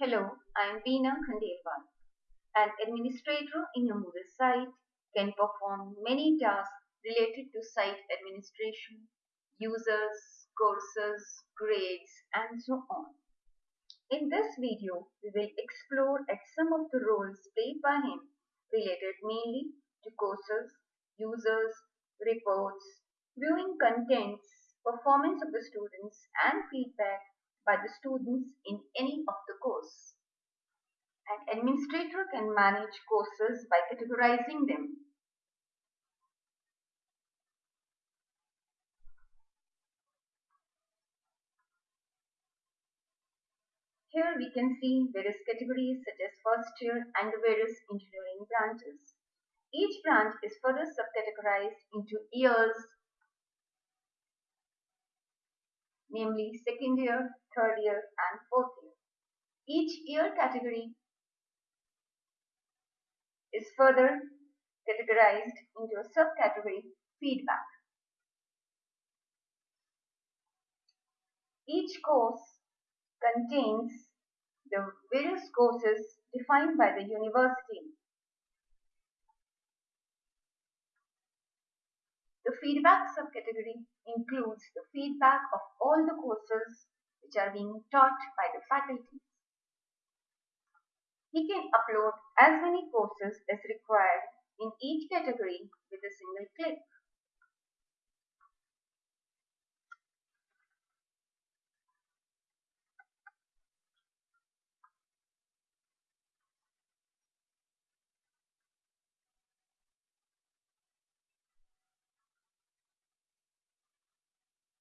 Hello, I am Veena Khandelwal. An administrator in a Moodle site can perform many tasks related to site administration, users, courses, grades, and so on. In this video, we will explore at some of the roles played by him related mainly to courses, users, reports, viewing contents, performance of the students, and feedback by the students in any of the course. An administrator can manage courses by categorizing them. Here we can see various categories such as first year and the various engineering branches. Each branch is further subcategorized into years, namely second year, third year and fourth year. Each year category is further categorized into a subcategory feedback. Each course contains the various courses defined by the university. The feedback subcategory includes the feedback of all the courses which are being taught by the faculty. He can upload as many courses as required in each category with a single click.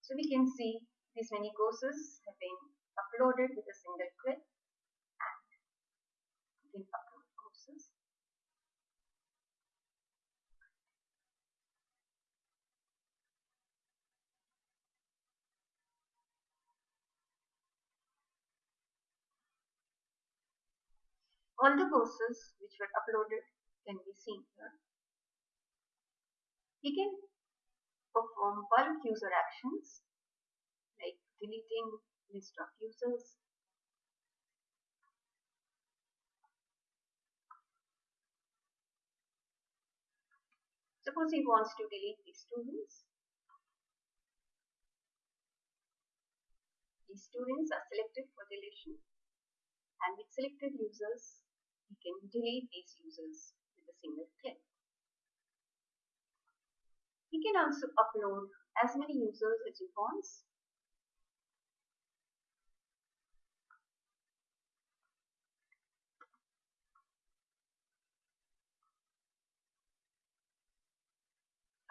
So we can see these many courses have been uploaded with a single click and we can upload courses. All the courses which were uploaded can be seen here. He can perform bulk user actions like deleting list of users, Suppose he wants to delete these students. These students are selected for deletion and with selected users, he can delete these users with a single click. He can also upload as many users as you want.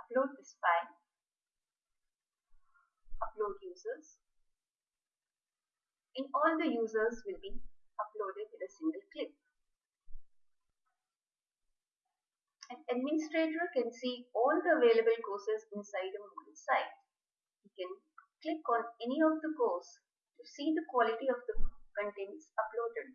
Upload this file. Upload users. And all the users will be uploaded with a single click. An administrator can see all the available courses inside a Moodle site. He can click on any of the course to see the quality of the contents uploaded.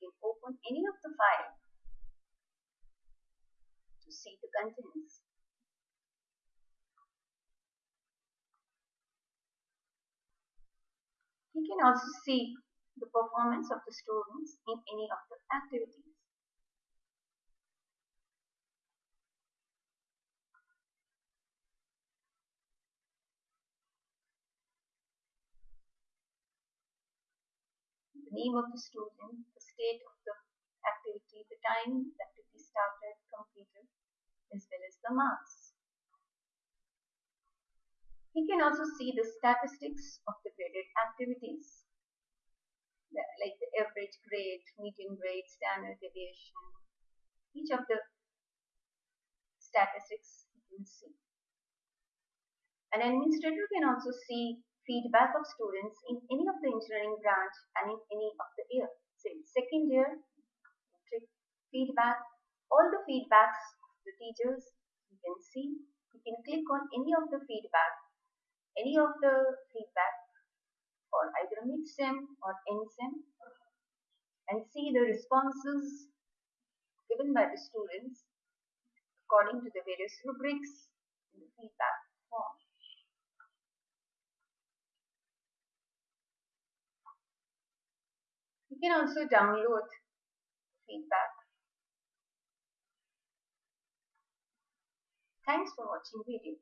can open any of the file to see the contents. He can also see the performance of the students in any of the activities. The name of the student, the state of the activity, the time the activity started, completed, as well as the marks. He can also see the statistics of the graded activities, like the average grade, median grade, standard deviation. Each of the statistics you can see. An administrator can also see feedback of students in any of the engineering branch and in any of the year. Say second year, feedback, all the feedbacks of the teachers, you can see you can click on any of the feedback any of the feedback for either mid-sem or end-sem and see the responses given by the students according to the various rubrics in the feedback form. You can also download feedback. Thanks for watching video.